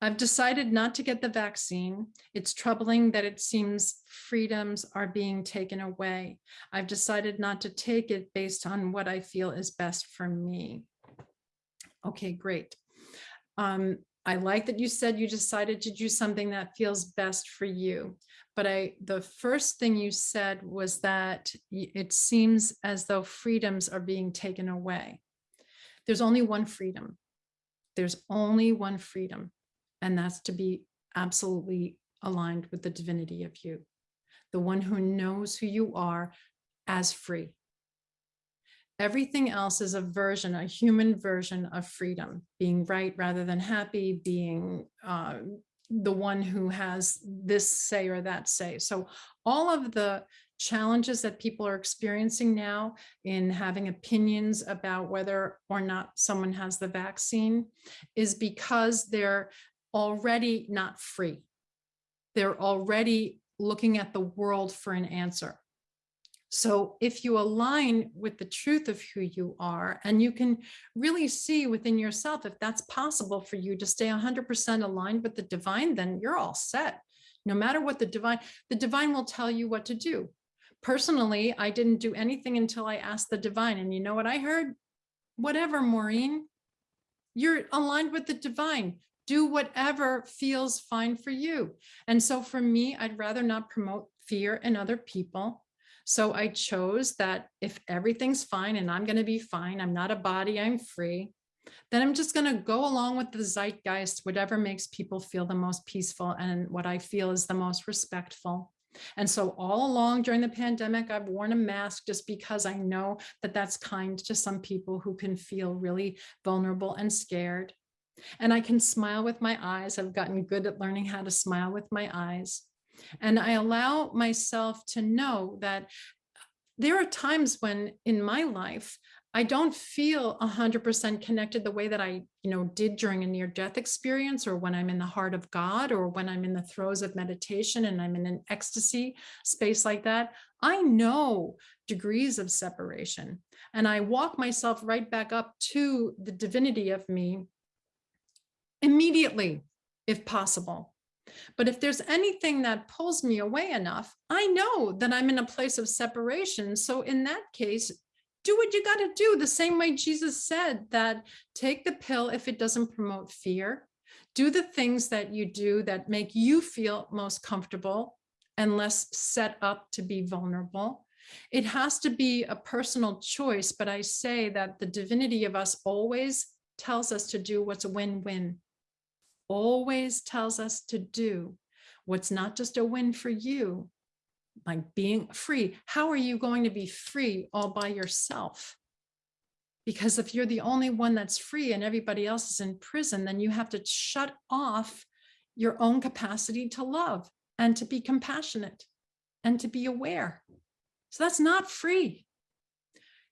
I've decided not to get the vaccine. It's troubling that it seems freedoms are being taken away. I've decided not to take it based on what I feel is best for me. Okay, great. Um, I like that you said you decided to do something that feels best for you. But I, the first thing you said was that it seems as though freedoms are being taken away. There's only one freedom. There's only one freedom, and that's to be absolutely aligned with the divinity of you, the one who knows who you are as free. Everything else is a version, a human version of freedom, being right rather than happy, being uh, the one who has this say or that say. So all of the challenges that people are experiencing now in having opinions about whether or not someone has the vaccine is because they're already not free. They're already looking at the world for an answer. So if you align with the truth of who you are, and you can really see within yourself if that's possible for you to stay 100% aligned with the divine, then you're all set. No matter what the divine, the divine will tell you what to do. Personally, I didn't do anything until I asked the divine. And you know what I heard? Whatever, Maureen, you're aligned with the divine. Do whatever feels fine for you. And so for me, I'd rather not promote fear in other people. So I chose that if everything's fine and I'm going to be fine, I'm not a body, I'm free, then I'm just going to go along with the zeitgeist, whatever makes people feel the most peaceful and what I feel is the most respectful. And so all along during the pandemic, I've worn a mask just because I know that that's kind to some people who can feel really vulnerable and scared. And I can smile with my eyes. I've gotten good at learning how to smile with my eyes. And I allow myself to know that there are times when in my life, I don't feel 100% connected the way that I, you know, did during a near death experience or when I'm in the heart of God or when I'm in the throes of meditation and I'm in an ecstasy space like that. I know degrees of separation and I walk myself right back up to the divinity of me immediately, if possible. But if there's anything that pulls me away enough, I know that I'm in a place of separation. So in that case, do what you got to do the same way Jesus said that take the pill if it doesn't promote fear. Do the things that you do that make you feel most comfortable and less set up to be vulnerable. It has to be a personal choice, but I say that the divinity of us always tells us to do what's a win-win always tells us to do what's not just a win for you, like being free. How are you going to be free all by yourself? Because if you're the only one that's free and everybody else is in prison, then you have to shut off your own capacity to love and to be compassionate and to be aware. So that's not free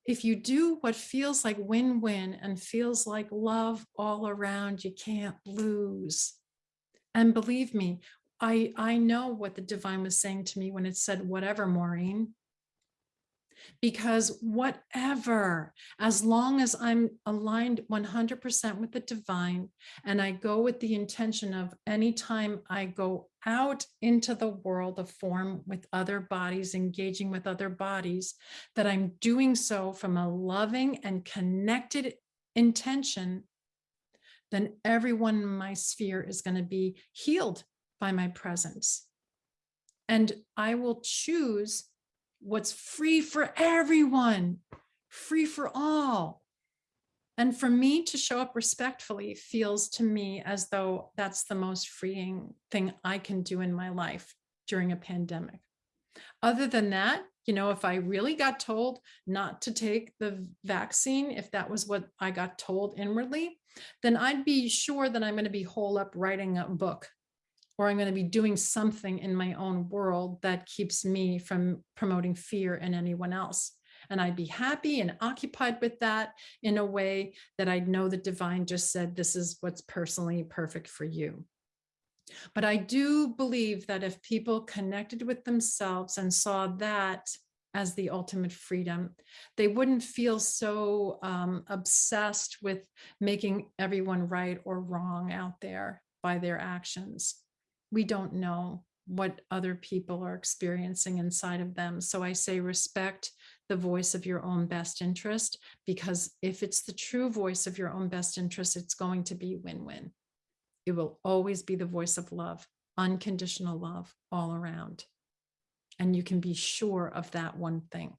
if you do what feels like win-win and feels like love all around, you can't lose. And believe me, I, I know what the divine was saying to me when it said, whatever, Maureen, because whatever, as long as I'm aligned 100% with the divine and I go with the intention of anytime I go out into the world of form with other bodies, engaging with other bodies, that I'm doing so from a loving and connected intention, then everyone in my sphere is going to be healed by my presence. And I will choose what's free for everyone, free for all. And for me to show up respectfully feels to me as though that's the most freeing thing I can do in my life during a pandemic. Other than that, you know, if I really got told not to take the vaccine, if that was what I got told inwardly, then I'd be sure that I'm going to be whole up writing a book or I'm going to be doing something in my own world that keeps me from promoting fear in anyone else. And I'd be happy and occupied with that in a way that I'd know the divine just said, this is what's personally perfect for you. But I do believe that if people connected with themselves and saw that as the ultimate freedom, they wouldn't feel so um, obsessed with making everyone right or wrong out there by their actions. We don't know what other people are experiencing inside of them. So I say respect the voice of your own best interest, because if it's the true voice of your own best interest, it's going to be win-win. It will always be the voice of love, unconditional love all around. And you can be sure of that one thing.